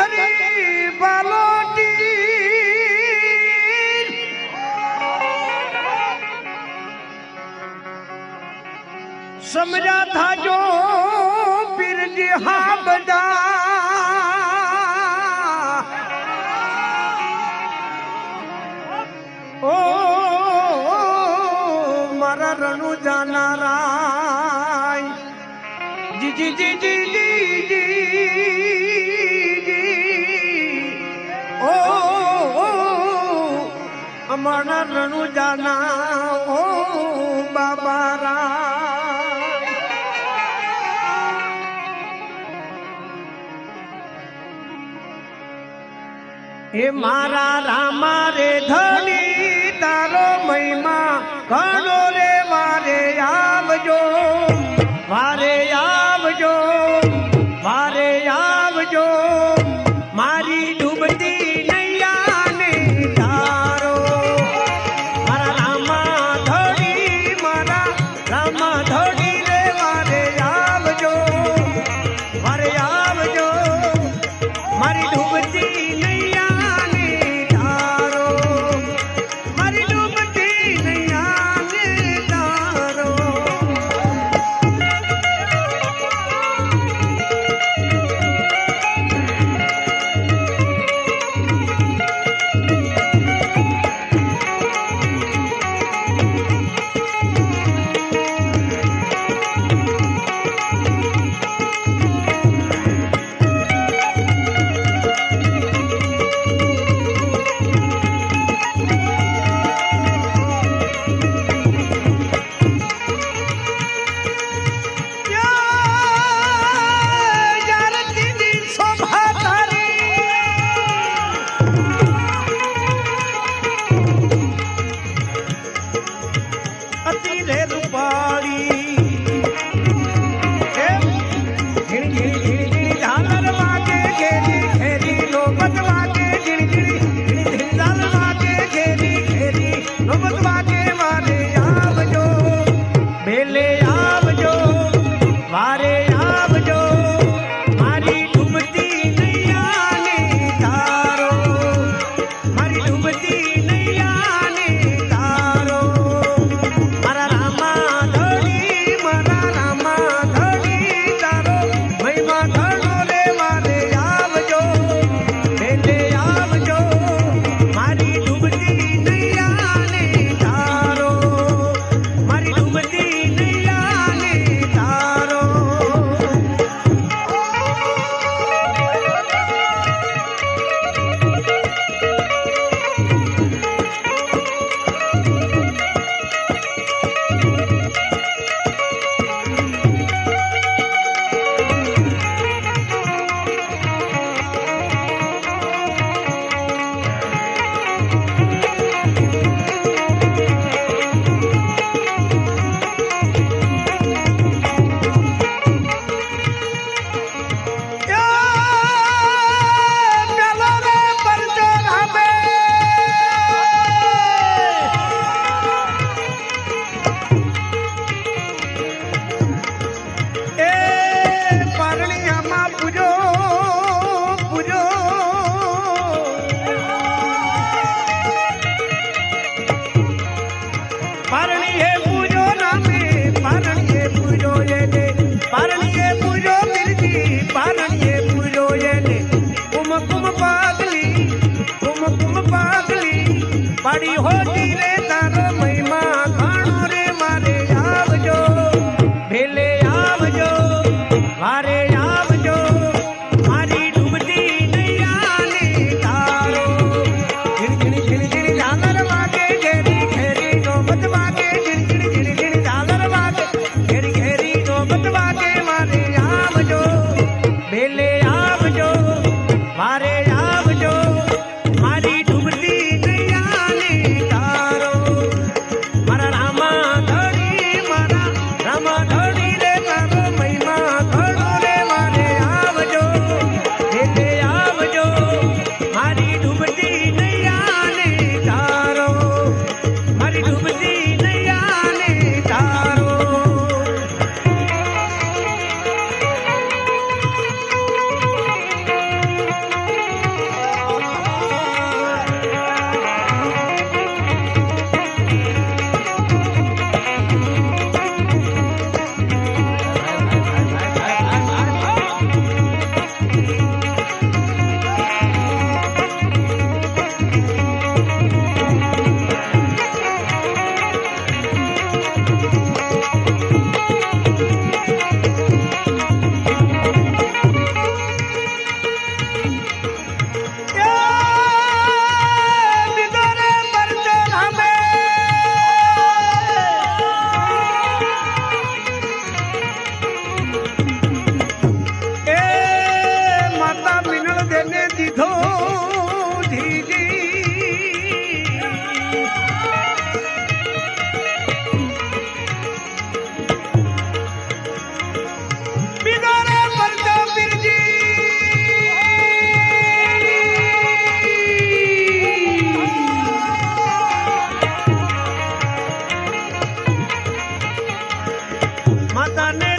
ધરી બાલોટી સમજા થાજો પીરજી હા બધા ઓ મારા રણુ જાનારા જીજી જીજી જી રમણ રણુ જાના ઓ બાબા રા હે મારા રામા રે ધણી, તારો મહિમા ઘણો રે, વારે આવજો. વારે ಶ್ರೀ ವೇದಾರಮಯ माता ने